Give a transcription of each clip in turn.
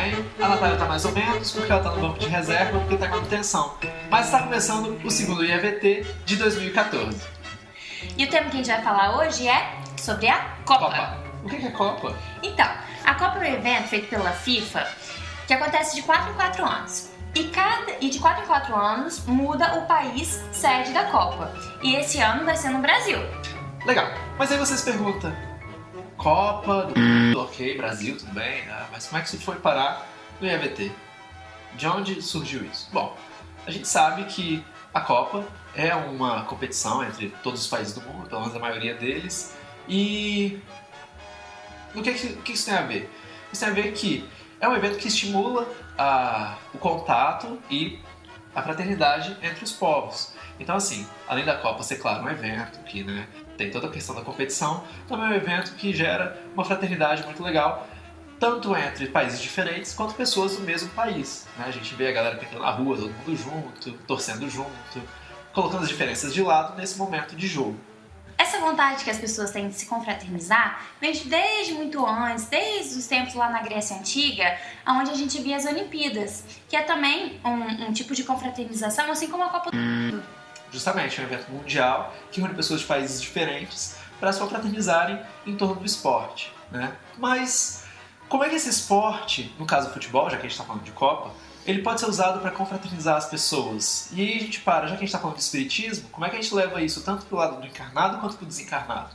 bem, a Natália tá mais ou menos, porque ela tá no banco de reserva, porque tá em manutenção. Mas está começando o segundo IAVT de 2014. E o tema que a gente vai falar hoje é sobre a Copa. Copa. O que é Copa? Então, a Copa é um evento feito pela FIFA que acontece de 4 em 4 anos. E, cada, e de 4 em 4 anos muda o país sede da Copa. E esse ano vai ser no Brasil. Legal. Mas aí vocês perguntam, Copa, do... ok, Brasil, tudo bem, né? mas como é que isso foi parar no IAVT? De onde surgiu isso? Bom, a gente sabe que a Copa é uma competição entre todos os países do mundo, pelo menos a maioria deles, e o que, o que isso tem a ver? Isso tem a ver que é um evento que estimula a, o contato e a fraternidade entre os povos. Então, assim, além da Copa ser, claro, um evento que né, tem toda a questão da competição, também é um evento que gera uma fraternidade muito legal, tanto entre países diferentes quanto pessoas do mesmo país. Né? A gente vê a galera pintando na rua, todo mundo junto, torcendo junto, colocando as diferenças de lado nesse momento de jogo. Essa vontade que as pessoas têm de se confraternizar vem desde muito antes, desde os tempos lá na Grécia Antiga, onde a gente via as Olimpíadas, que é também um, um tipo de confraternização, assim como a Copa do Mundo. Justamente, um evento mundial que une pessoas de países diferentes para se confraternizarem em torno do esporte. Né? Mas como é que esse esporte, no caso do futebol, já que a gente está falando de Copa, ele pode ser usado para confraternizar as pessoas. E aí a gente para, já que a gente está falando de espiritismo, como é que a gente leva isso tanto para o lado do encarnado quanto para o desencarnado?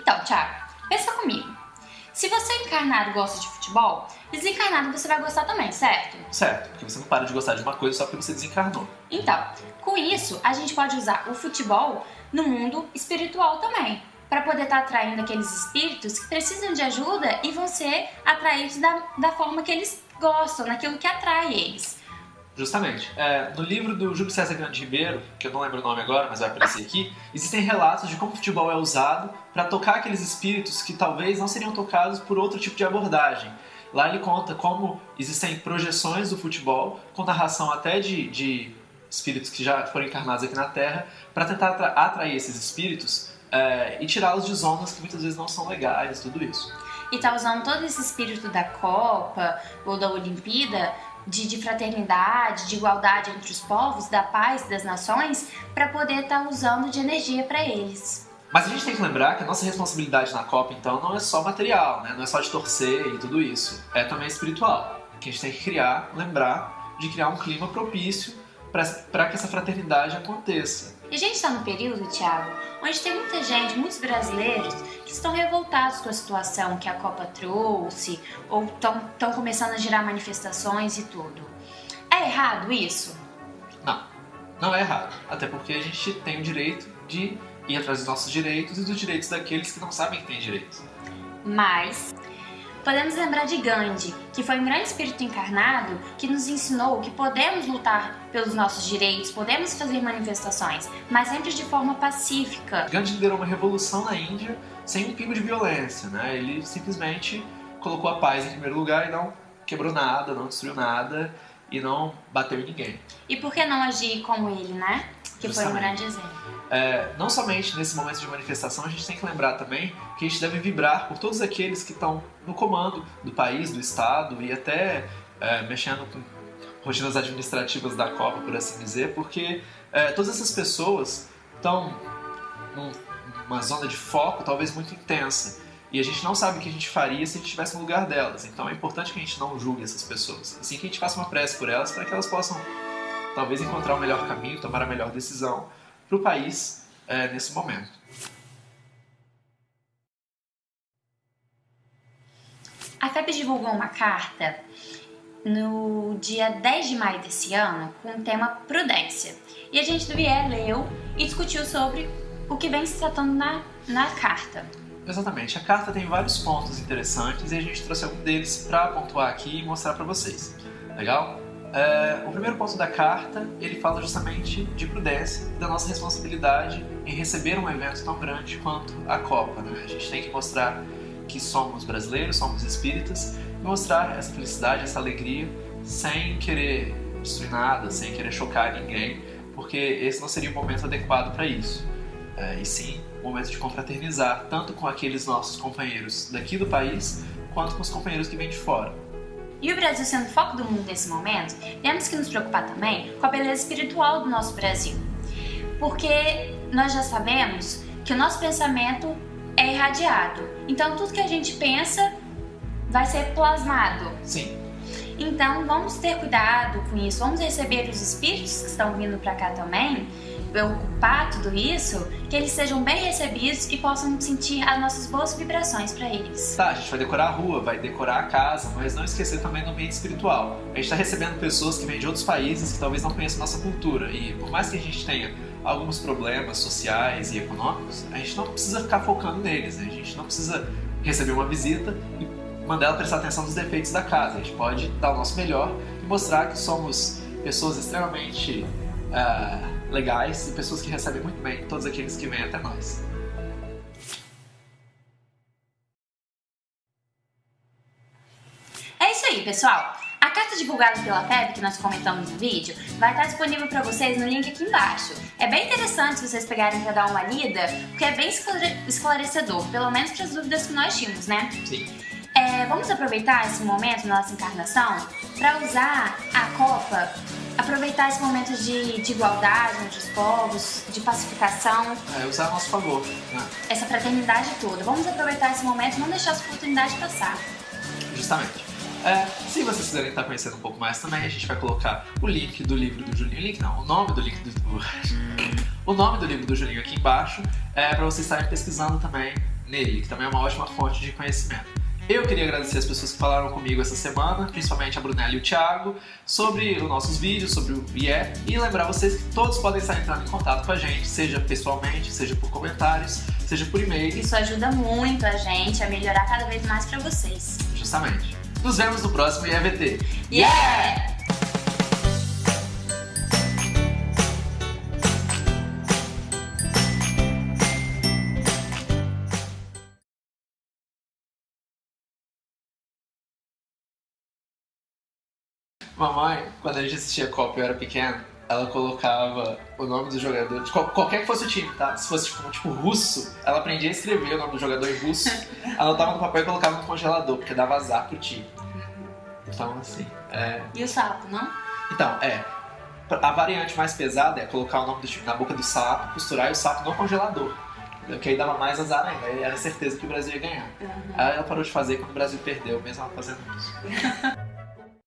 Então, Thiago, pensa comigo. Se você encarnado gosta de futebol, desencarnado você vai gostar também, certo? Certo, porque você não para de gostar de uma coisa só porque você desencarnou. Então, com isso, a gente pode usar o futebol no mundo espiritual também, para poder estar tá atraindo aqueles espíritos que precisam de ajuda e vão ser atraídos da, da forma que eles gostam, naquilo que atrai eles. Justamente. É, no livro do Júlio César Grande Ribeiro, que eu não lembro o nome agora, mas vai aparecer aqui, existem relatos de como o futebol é usado para tocar aqueles espíritos que talvez não seriam tocados por outro tipo de abordagem. Lá ele conta como existem projeções do futebol, com narração até de, de espíritos que já foram encarnados aqui na Terra, para tentar atrair esses espíritos é, e tirá-los de zonas que muitas vezes não são legais, tudo isso e tá usando todo esse espírito da Copa ou da Olimpíada de, de, fraternidade, de igualdade entre os povos, da paz das nações, para poder estar tá usando de energia para eles. Mas a gente tem que lembrar que a nossa responsabilidade na Copa, então, não é só material, né? não é só de torcer e tudo isso, é também espiritual. Que a gente tem que criar, lembrar de criar um clima propício para que essa fraternidade aconteça. E a gente está no período, Thiago, onde tem muita gente, muitos brasileiros, que estão revoltados com a situação que a Copa trouxe, ou estão começando a gerar manifestações e tudo. É errado isso? Não, não é errado. Até porque a gente tem o direito de ir atrás dos nossos direitos e dos direitos daqueles que não sabem que têm direitos. Mas Podemos lembrar de Gandhi, que foi um grande espírito encarnado que nos ensinou que podemos lutar pelos nossos direitos, podemos fazer manifestações, mas sempre de forma pacífica. Gandhi liderou uma revolução na Índia sem um pingo de violência, né? Ele simplesmente colocou a paz em primeiro lugar e não quebrou nada, não destruiu nada e não bateu em ninguém. E por que não agir como ele, né? Que Justamente. foi um grande exemplo. É, não somente nesse momento de manifestação, a gente tem que lembrar também que a gente deve vibrar por todos aqueles que estão no comando do país, do Estado e até é, mexendo com rotinas administrativas da Copa, por assim dizer, porque é, todas essas pessoas estão numa zona de foco talvez muito intensa. E a gente não sabe o que a gente faria se a gente estivesse no lugar delas. Então é importante que a gente não julgue essas pessoas. Assim que a gente faça uma prece por elas para que elas possam talvez encontrar o melhor caminho, tomar a melhor decisão para o país é, nesse momento. A FEB divulgou uma carta no dia 10 de maio desse ano com o tema prudência. E a gente do Vier leu e discutiu sobre o que vem se tratando na, na carta. Exatamente, a carta tem vários pontos interessantes e a gente trouxe algum deles para pontuar aqui e mostrar para vocês. Legal? É, o primeiro ponto da carta, ele fala justamente de prudência e da nossa responsabilidade em receber um evento tão grande quanto a Copa. Né? A gente tem que mostrar que somos brasileiros, somos espíritas, e mostrar essa felicidade, essa alegria, sem querer destruir nada, sem querer chocar ninguém, porque esse não seria o momento adequado para isso. É, e sim, o momento de confraternizar, tanto com aqueles nossos companheiros daqui do país, quanto com os companheiros que vêm de fora. E o Brasil sendo o foco do mundo nesse momento, temos que nos preocupar também com a beleza espiritual do nosso Brasil. Porque nós já sabemos que o nosso pensamento é irradiado. Então tudo que a gente pensa vai ser plasmado. Sim. Então vamos ter cuidado com isso, vamos receber os espíritos que estão vindo para cá também, ocupar tudo isso, que eles sejam bem recebidos e possam sentir as nossas boas vibrações para eles. Tá, a gente vai decorar a rua, vai decorar a casa, mas não esquecer também do ambiente espiritual. A gente está recebendo pessoas que vêm de outros países que talvez não conheçam nossa cultura e por mais que a gente tenha alguns problemas sociais e econômicos, a gente não precisa ficar focando neles, né? a gente não precisa receber uma visita e mandar ela prestar atenção nos defeitos da casa. A gente pode dar o nosso melhor e mostrar que somos pessoas extremamente uh, legais e pessoas que recebem muito bem todos aqueles que vêm até nós. É isso aí, pessoal. A carta divulgada pela FEB, que nós comentamos no vídeo, vai estar disponível para vocês no link aqui embaixo. É bem interessante vocês pegarem para dar uma lida, porque é bem esclarecedor, pelo menos para as dúvidas que nós tínhamos, né? Sim. É, vamos aproveitar esse momento na nossa encarnação para usar a Copa, aproveitar esse momento de, de igualdade entre os povos, de pacificação. É, usar a nosso favor. Né? Essa fraternidade toda. Vamos aproveitar esse momento e não deixar essa oportunidade passar. Justamente. É, se vocês quiserem estar conhecendo um pouco mais também, a gente vai colocar o link do livro do Julinho. Link não, o nome do livro do. o nome do livro do Julinho aqui embaixo, é, para vocês estarem pesquisando também nele, que também é uma ótima fonte de conhecimento. Eu queria agradecer as pessoas que falaram comigo essa semana, principalmente a Brunella e o Thiago, sobre os nossos vídeos, sobre o IE, e lembrar vocês que todos podem estar entrando em contato com a gente, seja pessoalmente, seja por comentários, seja por e-mail. Isso ajuda muito a gente a melhorar cada vez mais para vocês. Justamente. Nos vemos no próximo IEVT. Yeah! Mamãe, quando a gente assistia Copa e eu era pequeno, ela colocava o nome do jogador, de qualquer que fosse o time, tá? Se fosse tipo, tipo russo, ela aprendia a escrever o nome do jogador em russo, anotava no papel e colocava no congelador, porque dava azar pro time. Então, assim. É... E o sapo, não? Então, é. A variante mais pesada é colocar o nome do time na boca do sapo, costurar e o sapo no congelador. Que aí dava mais azar ainda, aí era certeza que o Brasil ia ganhar. Uhum. Aí ela parou de fazer quando o Brasil perdeu, mesmo ela fazendo isso.